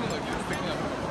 ムの技術的には